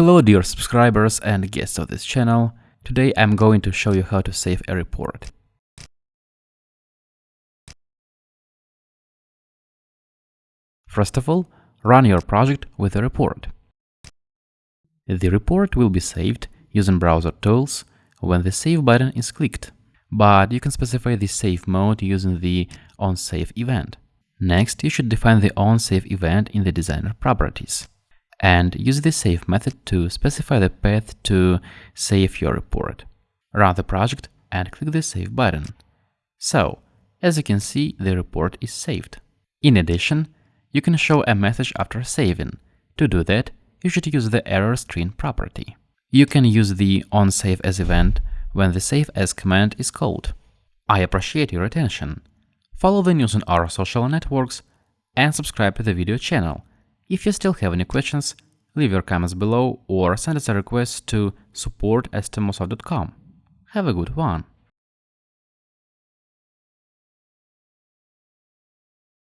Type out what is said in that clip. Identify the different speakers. Speaker 1: Hello dear subscribers and
Speaker 2: guests of this channel, today I'm going to show you how to save a report. First of all, run your project with a report. The report will be saved
Speaker 1: using browser tools when the Save button is clicked, but you can specify the save mode using the OnSave event. Next, you should define the OnSave event in the designer properties and use the save method to specify the path to save your report. Run the project and click the save button. So, as you can see, the report is saved. In addition, you can show a message after saving. To do that, you should use the error string property. You can use the onSave as event when the save as command is called. I appreciate your attention. Follow the news on our social networks and subscribe to the video channel if you still have any questions, leave your comments below or send us a request to
Speaker 2: support at Have a good one!